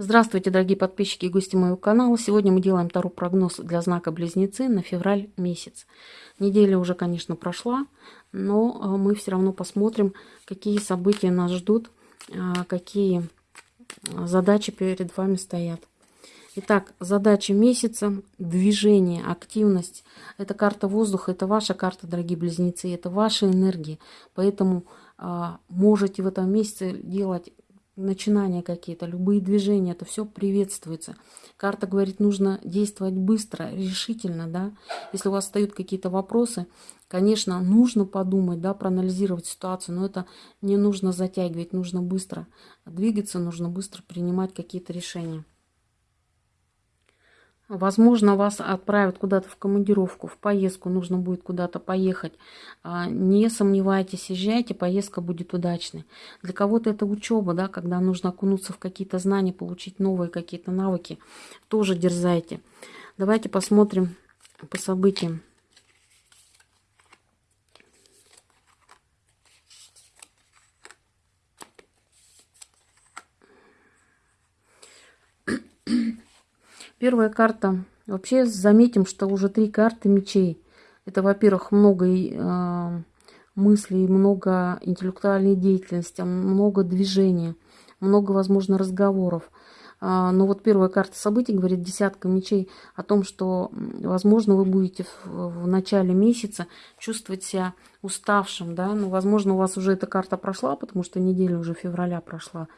Здравствуйте, дорогие подписчики и гости моего канала. Сегодня мы делаем второй прогноз для знака Близнецы на февраль месяц. Неделя уже, конечно, прошла, но э, мы все равно посмотрим, какие события нас ждут, э, какие э, задачи перед вами стоят. Итак, задача месяца, движение, активность. Это карта воздуха, это ваша карта, дорогие близнецы, это ваши энергии. Поэтому можете в этом месяце делать начинания какие-то, любые движения, это все приветствуется. Карта говорит, нужно действовать быстро, решительно, да. Если у вас встают какие-то вопросы, конечно, нужно подумать, да, проанализировать ситуацию, но это не нужно затягивать, нужно быстро двигаться, нужно быстро принимать какие-то решения. Возможно, вас отправят куда-то в командировку, в поездку, нужно будет куда-то поехать. А, не сомневайтесь, езжайте, поездка будет удачной. Для кого-то это учеба, да, когда нужно окунуться в какие-то знания, получить новые какие-то навыки. Тоже дерзайте. Давайте посмотрим по событиям. Первая карта. Вообще заметим, что уже три карты мечей. Это, во-первых, много э, мыслей, много интеллектуальной деятельности, много движения, много, возможно, разговоров. А, но вот первая карта событий говорит десятка мечей о том, что, возможно, вы будете в, в начале месяца чувствовать себя уставшим, да, но, возможно, у вас уже эта карта прошла, потому что неделя уже февраля прошла.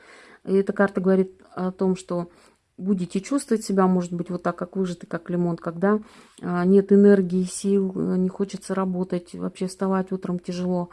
И эта карта говорит о том, что будете чувствовать себя, может быть, вот так, как выжатый, как лимон, когда а, нет энергии, сил, э, не хочется работать, вообще вставать утром тяжело.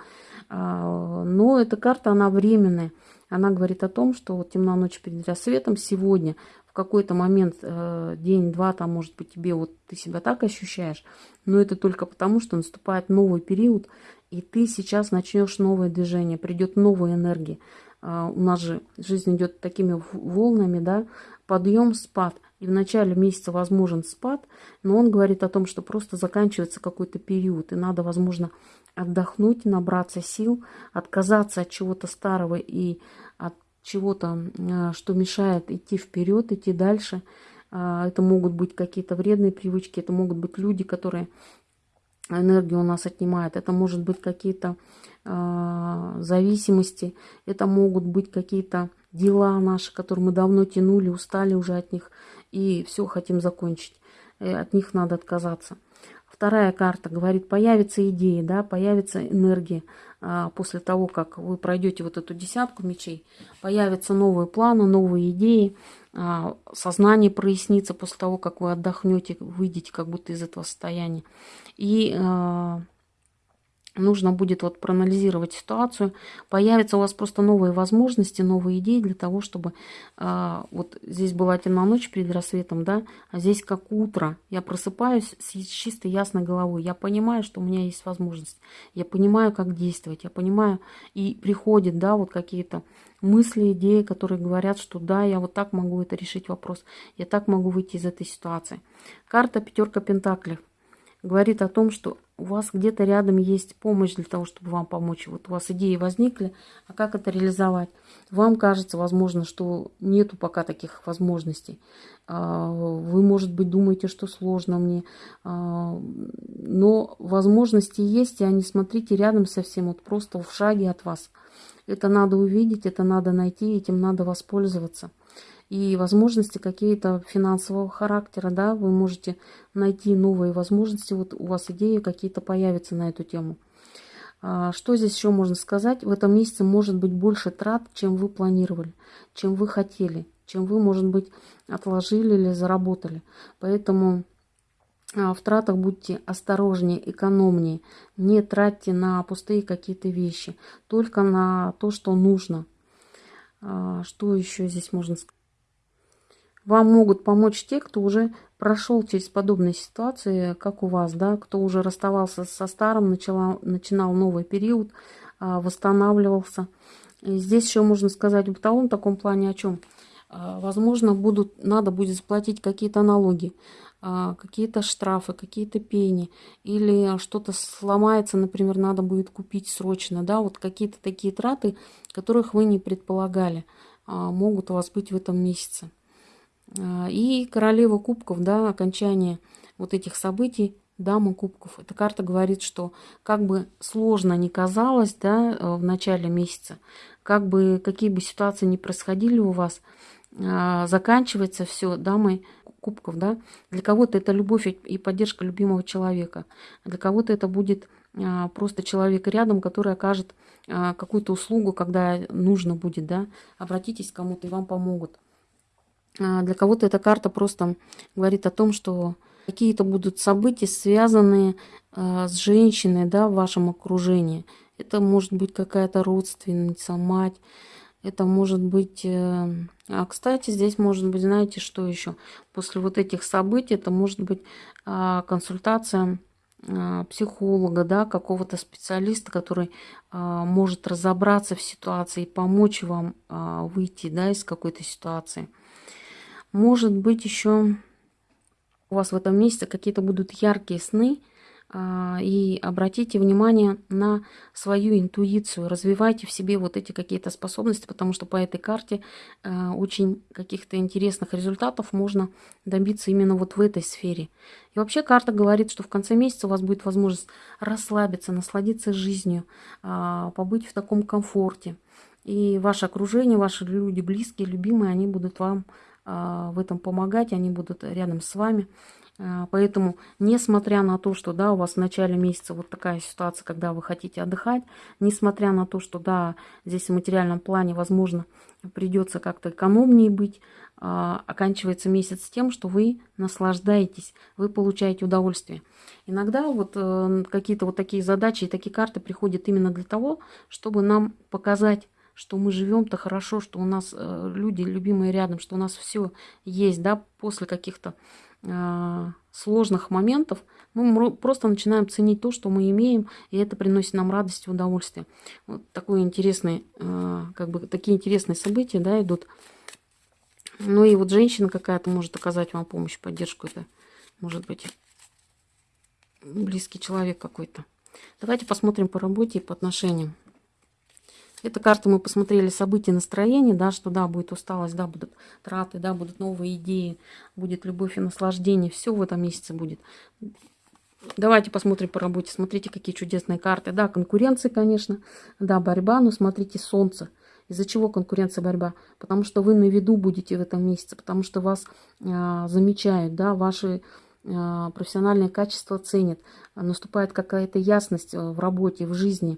А, но эта карта, она временная. Она говорит о том, что вот темна ночь перед рассветом сегодня, в какой-то момент, э, день-два, там, может быть, тебе вот ты себя так ощущаешь, но это только потому, что наступает новый период, и ты сейчас начнешь новое движение, придет новая энергия. А, у нас же жизнь идет такими волнами, да, подъем, спад. И в начале месяца возможен спад, но он говорит о том, что просто заканчивается какой-то период, и надо, возможно, отдохнуть, набраться сил, отказаться от чего-то старого и от чего-то, а, что мешает идти вперед, идти дальше. А, это могут быть какие-то вредные привычки, это могут быть люди, которые энергию у нас отнимают. Это может быть какие-то э, зависимости, это могут быть какие-то дела наши, которые мы давно тянули, устали уже от них и все хотим закончить. И от них надо отказаться. Вторая карта говорит, появится идея, да, появится энергия а, после того, как вы пройдете вот эту десятку мечей, появятся новые планы, новые идеи, а, сознание прояснится после того, как вы отдохнете, выйдете как будто из этого состояния. И а, нужно будет вот проанализировать ситуацию, появятся у вас просто новые возможности, новые идеи для того, чтобы э, вот здесь была темная ночь перед рассветом, да, а здесь как утро, я просыпаюсь с чистой ясной головой, я понимаю, что у меня есть возможность, я понимаю, как действовать, я понимаю, и приходят, да, вот какие-то мысли, идеи, которые говорят, что да, я вот так могу это решить вопрос, я так могу выйти из этой ситуации. Карта пятерка пентаклей говорит о том, что у вас где-то рядом есть помощь для того, чтобы вам помочь. Вот у вас идеи возникли, а как это реализовать? Вам кажется, возможно, что нету пока таких возможностей. А, вы, может быть, думаете, что сложно мне. А, но возможности есть, и они, смотрите, рядом совсем, вот просто в шаге от вас. Это надо увидеть, это надо найти, этим надо воспользоваться и возможности какие-то финансового характера, да, вы можете найти новые возможности, вот у вас идеи какие-то появятся на эту тему. А, что здесь еще можно сказать? В этом месяце может быть больше трат, чем вы планировали, чем вы хотели, чем вы, может быть, отложили или заработали. Поэтому а, в тратах будьте осторожнее, экономнее. Не тратьте на пустые какие-то вещи, только на то, что нужно. А, что еще здесь можно сказать? Вам могут помочь те, кто уже прошел через подобные ситуации, как у вас, да, кто уже расставался со старым, начала, начинал новый период, а, восстанавливался. И здесь еще можно сказать в бытовом таком плане о чем. А, возможно, будут, надо будет заплатить какие-то налоги, а, какие-то штрафы, какие-то пени, или что-то сломается, например, надо будет купить срочно, да, вот какие-то такие траты, которых вы не предполагали, могут у вас быть в этом месяце. А, и королева кубков, да, окончание вот этих событий, дама кубков. Эта карта говорит, что как бы сложно ни казалось, да, э, в начале месяца, как бы, какие бы ситуации ни происходили у вас, а, заканчивается все дамой кубков, да. Для кого-то это любовь и поддержка любимого человека. Для кого-то это будет а, просто человек рядом, который окажет какую-то услугу, когда нужно будет, да. Обратитесь к кому-то, и вам помогут. А, для кого-то эта карта просто говорит о том, что какие-то будут события, связанные а, с женщиной да, в вашем окружении. Это может быть какая-то родственница, мать. Это может быть... Э, а, кстати, здесь может быть, знаете, что еще? После вот этих событий это может быть а, консультация психолога, да, какого-то специалиста, который может разобраться в ситуации и помочь вам выйти да, из какой-то ситуации. Может быть, еще у вас в этом месяце какие-то будут яркие сны, а, и обратите внимание на свою интуицию, развивайте в себе вот эти какие-то способности, потому что по этой карте а, очень каких-то интересных результатов можно добиться именно вот в этой сфере. И вообще карта говорит, что в конце месяца у вас будет возможность расслабиться, насладиться жизнью, а, побыть в таком комфорте. И ваше окружение, ваши люди близкие, любимые, они будут вам в этом помогать, они будут рядом с вами. А, поэтому, несмотря на то, что да, у вас в начале месяца вот такая ситуация, когда вы хотите отдыхать, несмотря на то, что да, здесь в материальном плане, возможно, придется как-то экономнее быть, а, оканчивается месяц тем, что вы наслаждаетесь, вы получаете удовольствие. Иногда вот э, какие-то вот такие задачи и такие карты приходят именно для того, чтобы нам показать что мы живем-то хорошо, что у нас э, люди любимые рядом, что у нас все есть, да, после каких-то э, сложных моментов, мы просто начинаем ценить то, что мы имеем, и это приносит нам радость и удовольствие. Вот такое интересное, э, как бы такие интересные события, да, идут. Ну и вот женщина какая-то может оказать вам помощь, поддержку, это может быть близкий человек какой-то. Давайте посмотрим по работе и по отношениям. Эта карта мы посмотрели события настроения, да, что да, будет усталость, да, будут траты, да, будут новые идеи, будет любовь и наслаждение. Все в этом месяце будет. Давайте посмотрим по работе. Смотрите, какие чудесные карты. Да, конкуренция, конечно. Да, борьба, но смотрите, солнце. Из-за чего конкуренция, борьба? Потому что вы на виду будете в этом месяце, потому что вас э, замечают, да, ваши э, профессиональные качества ценят. Наступает какая-то ясность э, в работе, в жизни.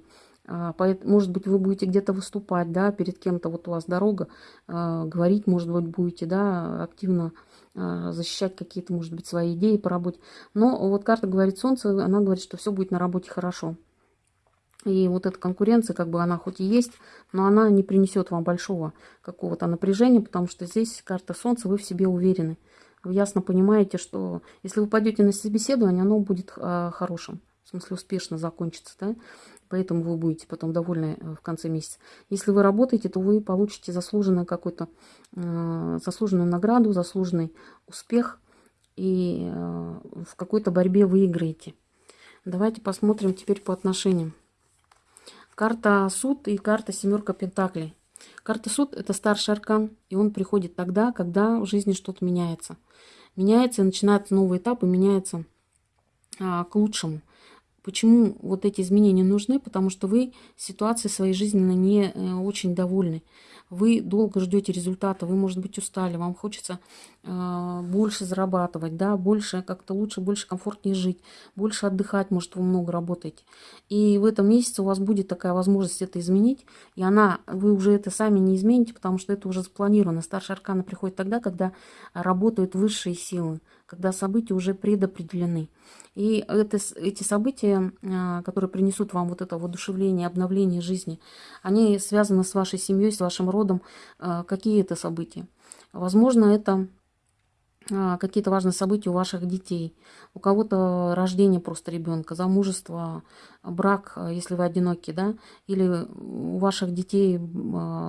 А, может быть, вы будете где-то выступать, да, перед кем-то, вот у вас дорога, а, говорить, может быть, будете, да, активно а, защищать какие-то, может быть, свои идеи по работе. Но вот карта говорит Солнце, она говорит, что все будет на работе хорошо. И вот эта конкуренция, как бы она хоть и есть, но она не принесет вам большого какого-то напряжения, потому что здесь карта Солнца, вы в себе уверены. Вы ясно понимаете, что если вы пойдете на собеседование, оно будет хорошим, в смысле успешно закончится, да поэтому вы будете потом довольны э, в конце месяца. Если вы работаете, то вы получите заслуженную какую-то э, заслуженную награду, заслуженный успех и э, в какой-то борьбе выиграете. Давайте посмотрим теперь по отношениям. Карта суд и карта семерка пентаклей. Карта суд это старший аркан, и он приходит тогда, когда в жизни что-то меняется. Меняется, и начинается новый этап, и меняется а, к лучшему. Почему вот эти изменения нужны? Потому что вы ситуацией своей жизненно не э, очень довольны. Вы долго ждете результата, вы, может быть, устали, вам хочется э, больше зарабатывать, да, больше, как-то лучше, больше комфортнее жить, больше отдыхать, может, вы много работаете. И в этом месяце у вас будет такая возможность это изменить, и она, вы уже это сами не измените, потому что это уже запланировано. Старшая аркана приходит тогда, когда работают высшие силы, когда события уже предопределены. И это, эти события, а, которые принесут вам вот это воодушевление, обновление жизни, они связаны с вашей семьей, с вашим родом. А, какие это события? Возможно, это а, какие-то важные события у ваших детей. У кого-то рождение просто ребенка, замужество, брак, если вы одиноки, да, или у ваших детей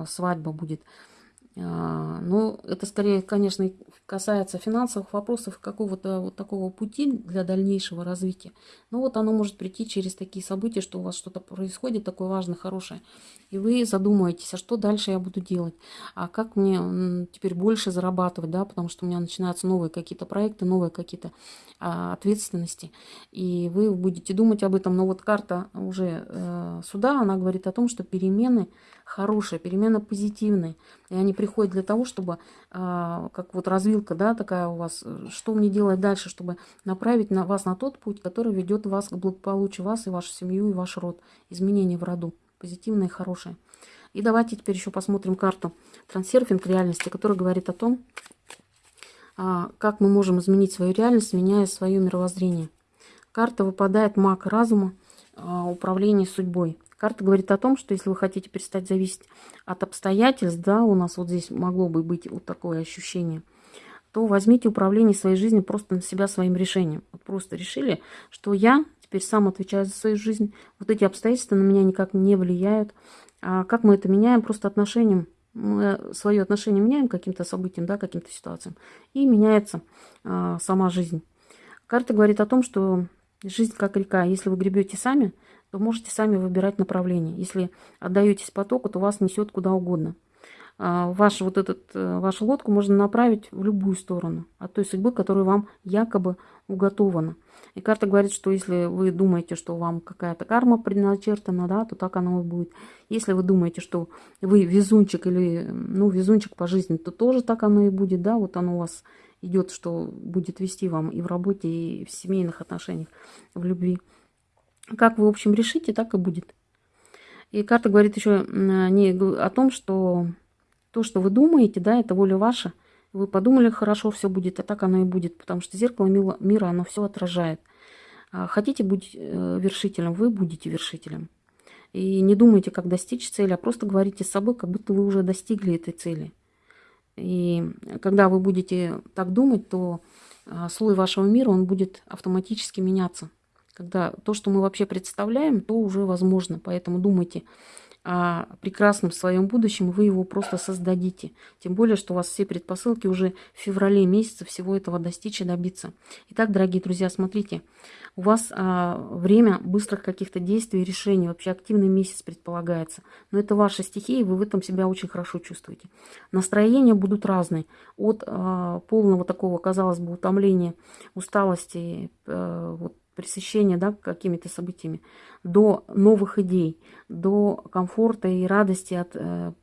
свадьба будет. А, но это скорее, конечно, касается финансовых вопросов, какого-то вот такого пути для дальнейшего развития. Но вот оно может прийти через такие события, что у вас что-то происходит такое важное, хорошее. И вы задумаетесь, а что дальше я буду делать? А как мне теперь больше зарабатывать, да, потому что у меня начинаются новые какие-то проекты, новые какие-то а, ответственности. И вы будете думать об этом. Но вот карта уже э, сюда, она говорит о том, что перемены хорошие, перемены позитивные. И они приходят для того, чтобы, а, как вот развилка, да, такая у вас, что мне делать дальше, чтобы направить на вас на тот путь, который ведет вас к благополучию, вас и вашу семью, и ваш род. Изменения в роду, позитивные хорошие. И давайте теперь еще посмотрим карту трансерфинг реальности, которая говорит о том, а, как мы можем изменить свою реальность, меняя свое мировоззрение. Карта выпадает маг разума, а, управление судьбой. Карта говорит о том, что если вы хотите перестать зависеть от обстоятельств, да, у нас вот здесь могло бы быть вот такое ощущение, то возьмите управление своей жизнью просто на себя своим решением. Вот просто решили, что я теперь сам отвечаю за свою жизнь. Вот эти обстоятельства на меня никак не влияют. А как мы это меняем? Просто отношением. Мы свое отношение меняем каким-то событиям, да, каким-то ситуациям. И меняется а, сама жизнь. Карта говорит о том, что жизнь как река. Если вы гребете сами, то можете сами выбирать направление. Если отдаетесь потоку, то вас несет куда угодно. А, ваш, вот этот, э, вашу лодку можно направить в любую сторону от той судьбы, которая вам якобы уготована. И карта говорит, что если вы думаете, что вам какая-то карма предначертана, да, то так оно и будет. Если вы думаете, что вы везунчик или, ну, везунчик по жизни, то тоже так оно и будет, да, вот оно у вас идет, что будет вести вам и в работе, и в семейных отношениях, в любви. Как вы, в общем, решите, так и будет. И карта говорит еще не о том, что то, что вы думаете, да, это воля ваша. Вы подумали, хорошо, все будет, а так оно и будет, потому что зеркало мира, оно все отражает. А хотите быть э, вершителем, вы будете вершителем. И не думайте, как достичь цели, а просто говорите с собой, как будто вы уже достигли этой цели. И когда вы будете так думать, то а, слой вашего мира, он будет автоматически меняться. Когда то, что мы вообще представляем, то уже возможно. Поэтому думайте о прекрасном своем будущем, вы его просто создадите. Тем более, что у вас все предпосылки уже в феврале месяце всего этого достичь и добиться. Итак, дорогие друзья, смотрите, у вас а, время быстрых каких-то действий и решений, вообще активный месяц предполагается. Но это ваша стихия, и вы в этом себя очень хорошо чувствуете. Настроения будут разные. От а, полного такого, казалось бы, утомления, усталости, а, вот, пресыщения да, какими-то событиями, до новых идей, до комфорта и радости от э,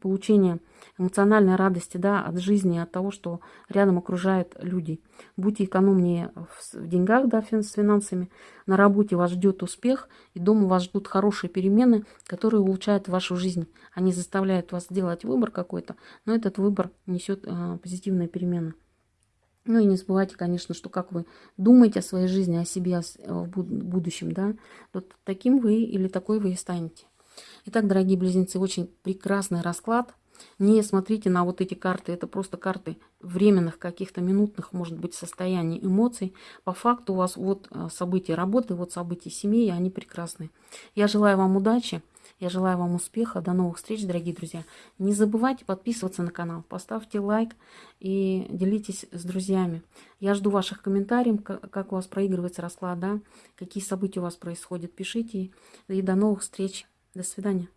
получения эмоциональной радости да, от жизни, от того, что рядом окружают люди. Будьте экономнее в, деньгах, да, с финансами. На работе вас ждет успех, и дома вас ждут хорошие перемены, которые улучшают вашу жизнь. Они заставляют вас сделать выбор какой-то, но этот выбор несет э, позитивные перемены. Ну и не забывайте, конечно, что как вы думаете о своей жизни, о себе в будущем, да, вот таким вы или такой вы и станете. Итак, дорогие близнецы, очень прекрасный расклад. Не смотрите на вот эти карты, это просто карты временных каких-то минутных, может быть, состояний, эмоций. По факту у вас вот э, события работы, вот события семьи, они прекрасные. Я желаю вам удачи. Я желаю вам успеха. До новых встреч, дорогие друзья. Не забывайте подписываться на канал. Поставьте лайк и делитесь с друзьями. Я жду ваших комментариев, как у вас проигрывается расклад, да? какие события у вас происходят. Пишите. И до новых встреч. До свидания.